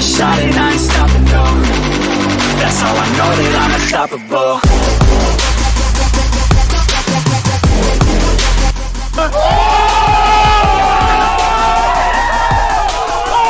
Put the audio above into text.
a shot and I ain't stopping, no That's how I know that I'm unstoppable.